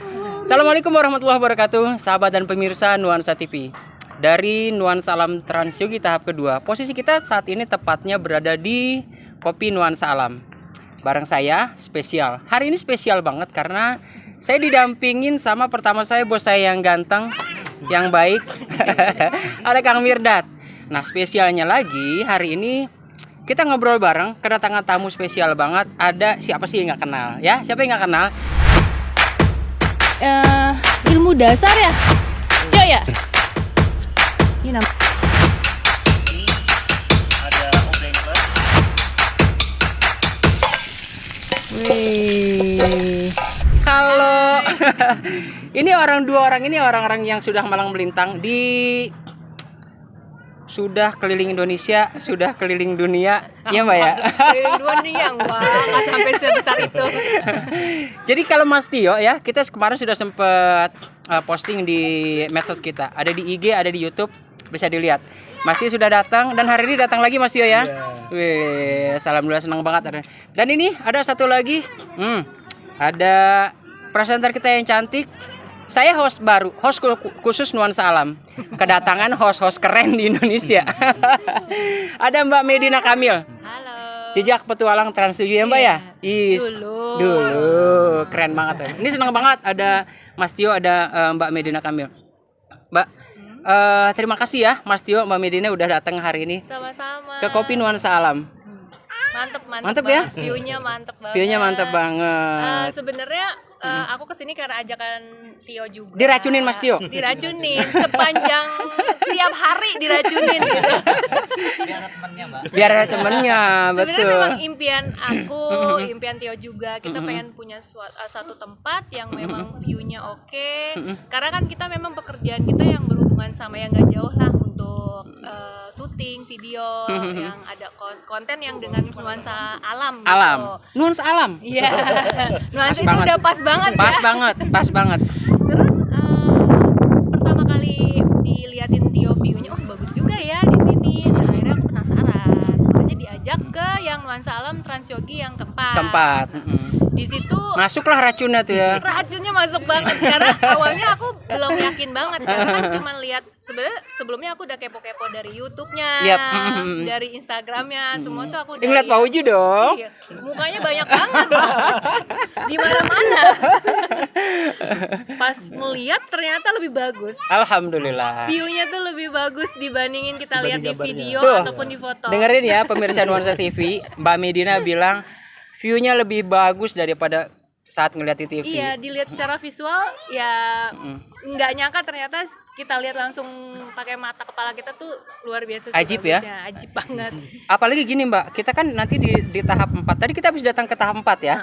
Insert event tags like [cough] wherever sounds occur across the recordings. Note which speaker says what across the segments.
Speaker 1: Assalamualaikum warahmatullahi wabarakatuh, sahabat dan pemirsa Nuansa TV. Dari Nuansa Alam Transyogi tahap kedua, posisi kita saat ini tepatnya berada di Kopi Nuansa Alam. Bareng saya spesial. Hari ini spesial banget karena saya didampingin sama pertama saya bos saya yang ganteng, yang baik. [laughs] Ada Kang Mirdad. Nah, spesialnya lagi hari ini kita ngobrol bareng kedatangan tamu spesial banget. Ada siapa sih yang nggak kenal ya? Siapa yang nggak kenal?
Speaker 2: Eh ilmu dasar ya? Yo ya. Ini nama.
Speaker 1: Wih. Kalau [laughs] ini orang dua orang ini orang-orang yang sudah malang melintang di sudah keliling Indonesia, sudah keliling dunia, ya Mbak ya.
Speaker 2: Keliling dunia wah nggak sampai sebesar itu. [laughs]
Speaker 1: Jadi kalau Mas Tio ya, kita kemarin sudah sempat uh, posting di medsos kita. Ada di IG, ada di YouTube, bisa dilihat. Mas Tio sudah datang dan hari ini datang lagi Mas Tio ya. Wih, alhamdulillah senang banget ada. Dan ini ada satu lagi. Hmm, ada presenter kita yang cantik. Saya host baru, host khusus nuansa alam. Kedatangan host-host keren di Indonesia. [laughs] ada Mbak Medina Kamil.
Speaker 2: Halo.
Speaker 1: Jejak petualang Trans 7 ya Mbak ya? Is,
Speaker 2: Dulu.
Speaker 1: Dulu. Keren banget. ya. Ini senang banget ada Mas Tio, ada eh, Mbak Medina Kamil. Mbak, eh, terima kasih ya Mas Tio, Mbak Medina udah datang hari ini
Speaker 2: Sama-sama.
Speaker 1: ke Kopi Nuansa Alam.
Speaker 2: Mantep mantep.
Speaker 1: Mantep ya?
Speaker 2: View-nya mantep banget.
Speaker 1: View-nya mantep banget.
Speaker 2: sebenarnya eh, aku ke sini karena ajakan Tio juga.
Speaker 1: Diracunin Mas Tio?
Speaker 2: Diracunin sepanjang tiap hari diracunin gitu.
Speaker 1: Biar ada temennya,
Speaker 2: Sebenarnya
Speaker 1: betul.
Speaker 2: memang impian aku, [clears throat] impian Tio juga. Kita pengen punya sua- uh, satu tempat yang memang view-nya oke. Karena kan kita memang pekerjaan kita yang berhubungan sama yang gak jauh lah uh, syuting video yang ada kon- konten yang dengan nuansa alam. gitu.
Speaker 1: Alam. Nuansa alam.
Speaker 2: Iya. [laughs] nuansa itu
Speaker 1: banget.
Speaker 2: udah pas banget
Speaker 1: Pas
Speaker 2: ya.
Speaker 1: banget, pas banget.
Speaker 2: Terus uh, pertama kali diliatin Tio view-nya, oh bagus juga ya di sini. Nah, akhirnya aku penasaran. Makanya diajak ke yang nuansa alam Transyogi yang keempat.
Speaker 1: Keempat. mm-mm.
Speaker 2: Di situ
Speaker 1: Masuklah racunnya tuh ya.
Speaker 2: racunnya masuk banget karena awalnya aku belum yakin banget karena kan cuma lihat sebenarnya sebelumnya aku udah kepo-kepo dari YouTube-nya,
Speaker 1: Yap.
Speaker 2: dari Instagramnya, semua tuh aku udah
Speaker 1: ngeliat
Speaker 2: lihat.
Speaker 1: Pak Uji dong.
Speaker 2: Iya, mukanya banyak banget di mana-mana. Pas ngeliat ternyata lebih bagus.
Speaker 1: Alhamdulillah.
Speaker 2: View-nya tuh lebih bagus dibandingin kita lihat di video
Speaker 1: Tuh,
Speaker 2: ataupun di foto.
Speaker 1: Dengerin ya pemirsa Nuansa TV, Mbak Medina bilang view-nya lebih bagus daripada saat ngeliat di TV.
Speaker 2: Iya, dilihat secara visual ya nggak nyangka ternyata kita lihat langsung pakai mata kepala kita tuh luar biasa. sih
Speaker 1: Ajib ya?
Speaker 2: bagusnya. Ajib banget. [laughs]
Speaker 1: Apalagi gini Mbak, kita kan nanti di, di tahap 4. Tadi kita habis datang ke tahap 4 ya.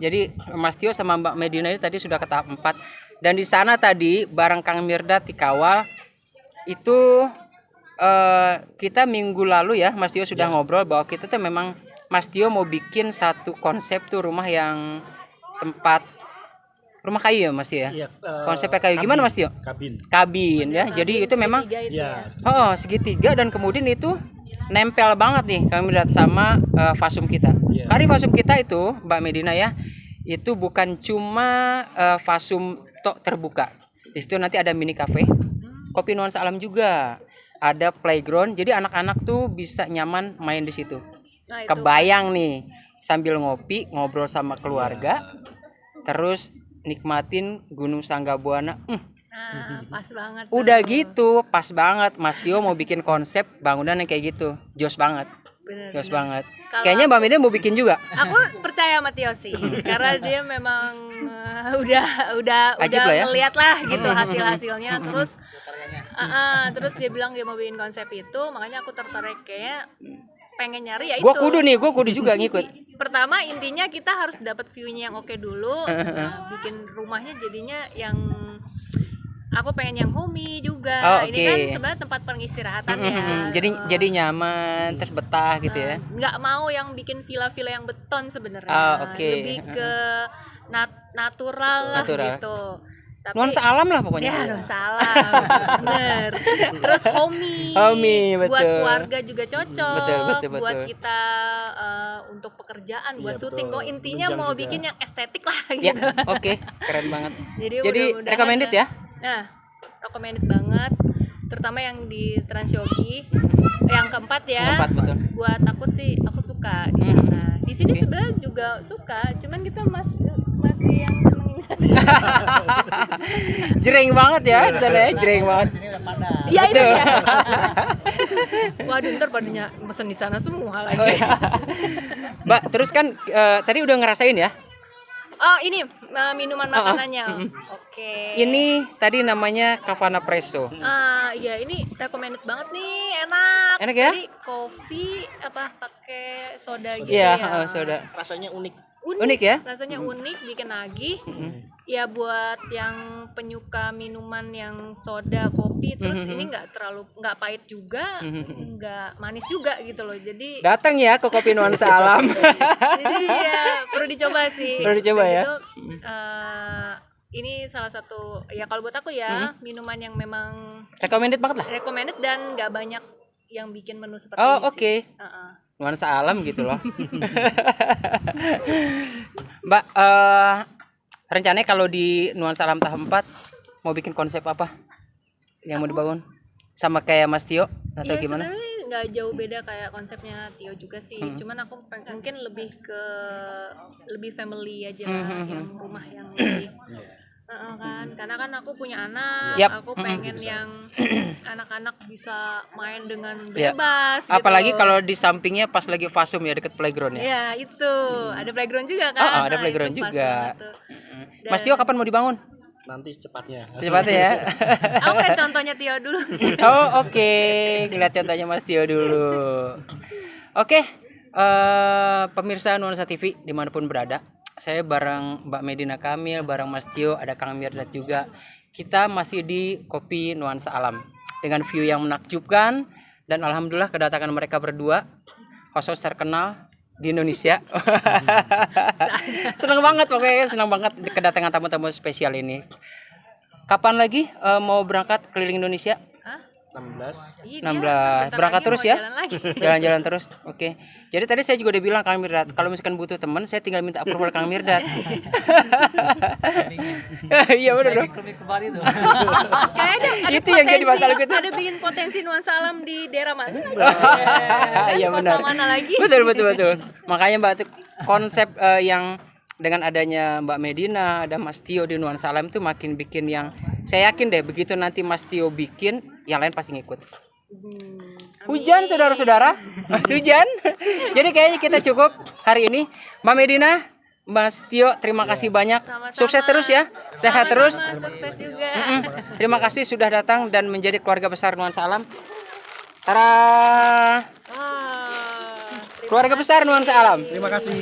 Speaker 1: Jadi Mas Tio sama Mbak Medina ini tadi sudah ke tahap 4 dan di sana tadi bareng Kang Mirdad dikawal itu eh, kita minggu lalu ya Mas Tio sudah ngobrol bahwa kita tuh memang Mas Tio mau bikin satu konsep tuh rumah yang tempat rumah kayu ya Mas Tio ya.
Speaker 3: Iya, eh,
Speaker 1: Konsepnya kayu gimana Mas Tio?
Speaker 3: kabin.
Speaker 1: Kabin ya. Jadi itu memang
Speaker 2: itu ya.
Speaker 3: Ya,
Speaker 1: Oh, segitiga dan kemudian itu nempel banget nih kami lihat sama eh, fasum kita.
Speaker 3: Iya.
Speaker 1: Kari fasum kita itu, Mbak Medina ya, itu bukan cuma eh, fasum tok terbuka. Di situ nanti ada mini cafe, kopi nuansa alam juga, ada playground. Jadi anak-anak tuh bisa nyaman main di situ.
Speaker 2: Nah, itu.
Speaker 1: Kebayang nih sambil ngopi, ngobrol sama keluarga, terus nikmatin Gunung Sanggabuana. Hmm,
Speaker 2: Nah, pas banget.
Speaker 1: Udah
Speaker 2: tuh.
Speaker 1: gitu, pas banget Mas Tio mau bikin konsep bangunan yang kayak gitu. Jos banget.
Speaker 2: Bener,
Speaker 1: Jos
Speaker 2: bener.
Speaker 1: banget.
Speaker 2: Kalau
Speaker 1: Kayaknya Mbak Medan mau bikin juga.
Speaker 2: Aku percaya sama Tio sih, [laughs] karena dia memang eh, udah udah
Speaker 1: Ajib
Speaker 2: udah
Speaker 1: lah ya.
Speaker 2: ngeliat lah gitu hasil-hasilnya. Terus [laughs] ah, ah, terus dia bilang dia mau bikin konsep itu, makanya aku tertarik kayaknya pengen nyari ya
Speaker 1: Gua
Speaker 2: itu.
Speaker 1: kudu nih, gua kudu juga ngikut.
Speaker 2: Pertama intinya kita harus dapat view-nya yang oke dulu, nah, [laughs] bikin rumahnya jadinya yang aku pengen yang homey juga.
Speaker 1: Oh,
Speaker 2: Ini kan sebenarnya tempat pengistirahatan ya.
Speaker 1: jadi
Speaker 2: Eh,
Speaker 1: jadi nyaman, terus betah gitu ya.
Speaker 2: nggak mau yang bikin villa-villa yang beton sebenarnya
Speaker 1: Ah, oke.
Speaker 2: lebih ke [laughs] nat- natural lah
Speaker 1: Natural.
Speaker 2: gitu Tapi-
Speaker 1: nuansa alam lah pokoknya
Speaker 2: Ya, aduh salah. Bener. [laughs] Terus homey.
Speaker 1: Homey,
Speaker 2: Buat
Speaker 1: betul.
Speaker 2: keluarga juga cocok.
Speaker 1: Betul, betul,
Speaker 2: Buat
Speaker 1: betul.
Speaker 2: kita eh, untuk pekerjaan, buat
Speaker 3: Iya,
Speaker 2: syuting. Pokoknya intinya
Speaker 3: Menunjang
Speaker 2: mau
Speaker 3: juga.
Speaker 2: bikin yang estetik lah
Speaker 1: ya
Speaker 2: gitu.
Speaker 1: oke keren banget [laughs]
Speaker 2: Jadi,
Speaker 1: jadi
Speaker 2: mudah-mudahan
Speaker 1: recommended ya
Speaker 2: Nah, recommended banget. Terutama yang di Transyogi. Yang keempat ya.
Speaker 1: Keempat, betul.
Speaker 2: Buat aku sih, aku suka di sana. Di sini
Speaker 1: Oke.
Speaker 2: sebenarnya juga suka, cuman kita masih masih [laughs] yang
Speaker 1: jreng banget ya di sana ya jreng banget
Speaker 3: Sini udah padat.
Speaker 2: Iya itu ya. [laughs] Waduh ntar padanya pesen di sana semua lagi.
Speaker 1: oh, ya. mbak terus kan eh, tadi udah ngerasain ya
Speaker 2: Oh ini uh, minuman makanannya. Oke.
Speaker 1: ini tadi namanya Cavana Presso
Speaker 2: Ah iya ini recommended banget nih, enak.
Speaker 1: Enak ya?
Speaker 2: Jadi kopi apa pakai soda gitu
Speaker 1: iya
Speaker 2: ya.
Speaker 1: eh, soda
Speaker 3: Rasanya unik.
Speaker 2: Unik,
Speaker 1: Unik ya?
Speaker 2: Rasanya unik, bikin nagih. Ya buat yang penyuka minuman yang soda, kopi, terus ini nggak terlalu nggak pahit juga, nggak manis juga gitu loh. Jadi
Speaker 1: datang ya ke kopi nuansa alam [laughs]
Speaker 2: jadi ya perlu dicoba sih
Speaker 1: Perlu dicoba ya.
Speaker 2: gitu, eh, ini salah satu ya kalau buat aku ya minuman yang memang
Speaker 1: recommended banget lah
Speaker 2: recommended dan nggak banyak yang bikin menu seperti
Speaker 1: oh
Speaker 2: ini
Speaker 1: oke
Speaker 2: sih. Heeh.
Speaker 1: nuansa alam gitu loh [laughs] mbak eh rencananya kalau di nuansa alam tahap 4 mau bikin konsep apa yang mau dibangun sama kayak Mas Tio atau
Speaker 2: Iya,
Speaker 1: gimana
Speaker 2: sebenarnya nggak jauh beda kayak konsepnya Tio juga sih.
Speaker 1: Hmm.
Speaker 2: Cuman aku peng- mungkin lebih ke lebih family aja
Speaker 1: Hmm,
Speaker 2: lah, yang rumah yang lebih Heeh, kan, karena kan aku punya anak,
Speaker 1: Yap.
Speaker 2: aku pengen yang [clears throat] anak-anak bisa main dengan bebas. gitu
Speaker 1: apalagi
Speaker 2: loh.
Speaker 1: kalau di sampingnya pas lagi fasum ya deket playground ya
Speaker 2: Ya itu ada playground juga kan?
Speaker 1: Oh, oh, ada
Speaker 2: Nah,
Speaker 1: playground juga.
Speaker 2: tuh.
Speaker 1: Mas Tio kapan mau dibangun
Speaker 3: Nanti secepatnya.
Speaker 1: secepatnya ya [laughs]
Speaker 2: Aku kayak contohnya Tio dulu. [laughs]
Speaker 1: oh oke lihat contohnya Mas Tio dulu oke eh, pemirsa Nuansa TV di mana pun berada saya bareng Mbak Medina Kamil bareng Mas Tio ada Kang Mirdat juga. Kita masih di Kopi Nuansa Alam. Dengan view yang menakjubkan dan alhamdulillah kedatangan mereka berdua host terkenal di Indonesia. [laughs] Senang banget pokoknya senang banget kedatangan tamu-tamu spesial ini. Kapan lagi eh, mau berangkat keliling Indonesia?
Speaker 3: 16.
Speaker 2: Iya,
Speaker 1: 16
Speaker 2: dia bentar
Speaker 1: berangkat terus ya [laughs] jalan-jalan terus oke jadi tadi saya juga udah bilang Kang Mirdad kalau misalkan butuh teman saya tinggal minta approval Kang Mirdad [laughs] [laughs] iya benar dong.
Speaker 2: Kayak ada, ada
Speaker 1: Itu yang jadi masalah kita.
Speaker 2: Ada bikin potensi nuansa alam di daerah mana?
Speaker 1: Iya
Speaker 2: Kota
Speaker 1: benar.
Speaker 2: mana lagi?
Speaker 1: Betul betul betul. Makanya Mbak tuh konsep eh, yang dengan adanya Mbak Medina, ada Mas Tio di Nuansa Alam itu makin bikin yang saya yakin deh begitu nanti Mas Tio bikin, yang lain pasti ngikut. Hujan saudara-saudara, [laughs] hujan. Jadi kayaknya kita cukup hari ini. Mbak Medina, Mas Tio, terima kasih banyak.
Speaker 2: Sama-sama.
Speaker 1: Sukses terus ya, sehat terus.
Speaker 2: Sama-sama, Sukses juga.
Speaker 1: Mm. Terima kasih sudah datang dan menjadi keluarga besar Nuansa Alam. Tara, keluarga besar Nuansa Alam.
Speaker 3: Terima kasih. [laughs]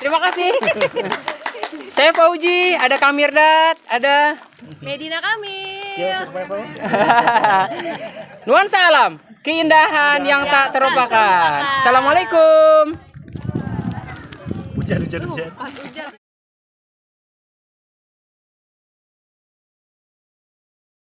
Speaker 1: Terima kasih. [laughs] Saya Fauji, ada Kamirdat, ada
Speaker 2: Medina kami. [laughs]
Speaker 1: Nuansa Alam, keindahan yang tak terlupakan. Assalamualaikum.
Speaker 3: Hujan hujan hujan.
Speaker 2: Pas hujan.